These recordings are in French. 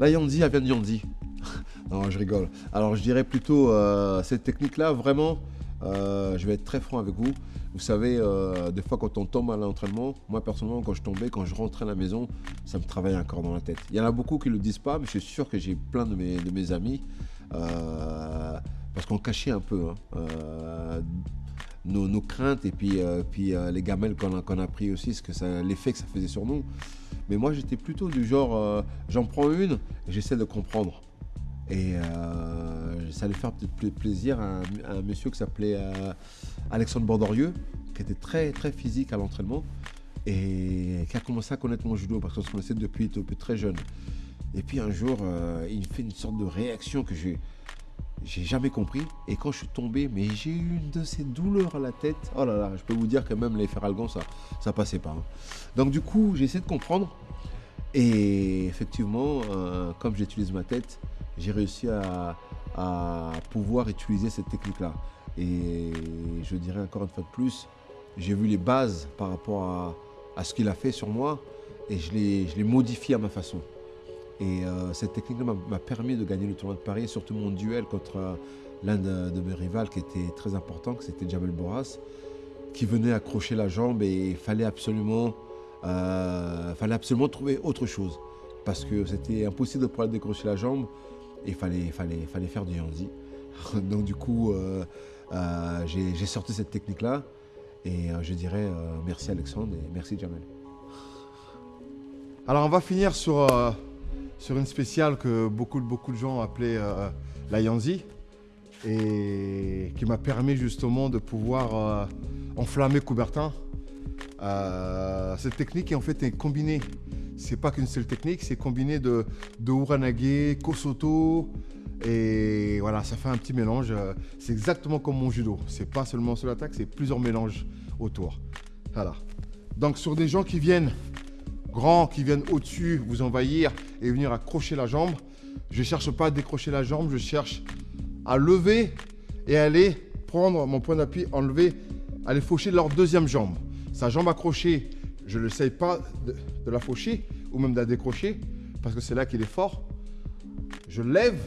La Yandi, elle vient de Yandi. non, je rigole. Alors, je dirais plutôt euh, cette technique-là, vraiment, euh, je vais être très franc avec vous. Vous savez, euh, des fois, quand on tombe à l'entraînement, moi, personnellement, quand je tombais, quand je rentrais à la maison, ça me travaillait encore dans la tête. Il y en a beaucoup qui ne le disent pas, mais je suis sûr que j'ai plein de mes, de mes amis, parce qu'on cachait un peu. Hein, nos, craintes et puis, puis les gamelles qu'on a, a pris aussi, l'effet que ça faisait sur nous. Mais moi, j'étais plutôt du genre, j'en prends une j'essaie de comprendre. Et ça allait faire peut-être plaisir à un, monsieur qui s'appelait Alexandre Bordorieux, qui était très, très physique à l'entraînement et qui a commencé à connaître mon judo parce qu'on se connaissait depuis, très jeune. Et puis un jour, il fait une sorte de réaction que j'ai j'ai jamais compris. Et quand je suis tombé, mais j'ai eu une de ces douleurs à la tête. Oh là là, je peux vous dire que même les feralgons, ça ça passait pas. Hein. Donc du coup, j'ai essayé de comprendre. Et effectivement, euh, comme j'utilise ma tête, j'ai réussi à, pouvoir utiliser cette technique-là. Et je dirais encore une fois de plus, j'ai vu les bases par rapport à, ce qu'il a fait sur moi et je l'ai modifié à ma façon. Et euh, cette technique-là m'a permis de gagner le tournoi de Paris, surtout mon duel contre euh, l'un de, mes rivales qui était très important, que c'était Jamel Boras, qui venait accrocher la jambe et il fallait absolument, euh, fallait absolument trouver autre chose. Parce que c'était impossible de pouvoir décrocher la jambe et il fallait, fallait, fallait faire du handi. Donc du coup, j'ai sorti cette technique-là et je dirais merci Alexandre et merci Jamel. Alors on va finir sur sur une spéciale que beaucoup, beaucoup de gens appelaient euh, la Yanzi et qui m'a permis justement de pouvoir euh, enflammer Coubertin. Euh, cette technique en fait est combinée. C'est pas qu'une seule technique, c'est combiné de, de Uranage, Kosoto, et voilà, ça fait un petit mélange. C'est exactement comme mon judo. C'est pas seulement sur l'attaque, c'est plusieurs mélanges autour. Voilà. Donc sur des gens qui viennent grands qui viennent au-dessus vous envahir et venir accrocher la jambe. Je ne cherche pas à décrocher la jambe, je cherche à lever et aller prendre mon point d'appui, enlever, aller faucher leur deuxième jambe. Sa jambe accrochée, je ne sais pas de, la faucher ou même de la décrocher parce que c'est là qu'il est fort. Je lève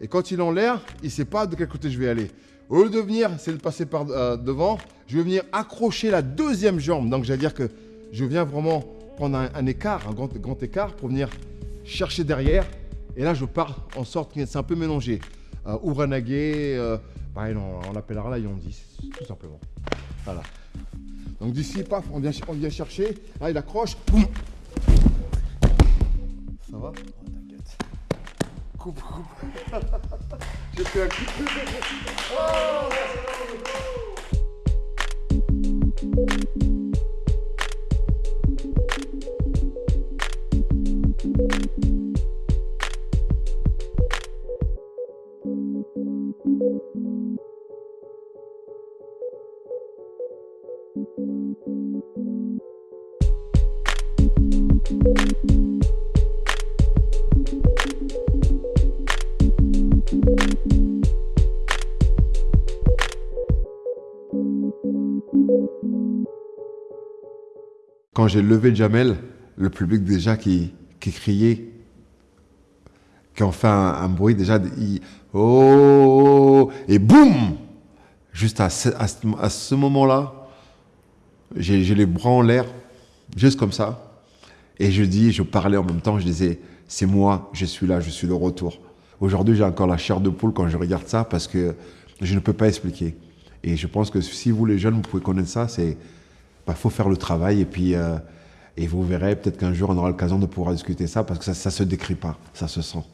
et quand il est en l'air, il ne sait pas de quel côté je vais aller. Au lieu de venir, c'est de passer par euh, devant, je vais venir accrocher la deuxième jambe. Donc, j'allais dire que je viens vraiment prendre un, écart, un grand, écart pour venir chercher derrière. Et là, je pars en sorte que c'est un peu mélangé. Euh, Uranage, euh, pareil, on, l'appellera la Yondi, tout simplement. Voilà. Donc d'ici, paf, on vient, on vient chercher. Là, il accroche. Boum. Ça va? Oh, T'inquiète. Coupe, coupe. J'ai fait un coup. Quand j'ai levé Jamel, le public déjà qui, criait, qui ont fait un, bruit déjà, oh, et boum! Juste à ce, moment-là, j'ai les bras en l'air, juste comme ça. Et je dis, je parlais en même temps, je disais, c'est moi, je suis là, je suis le retour. Aujourd'hui, j'ai encore la chair de poule quand je regarde ça parce que je ne peux pas expliquer. Et je pense que si vous, les jeunes, vous pouvez connaître ça, c'est bah, faut faire le travail et puis euh, et vous verrez, peut-être qu'un jour, on aura l'occasion de pouvoir discuter ça parce que ça ne se décrit pas, ça se sent.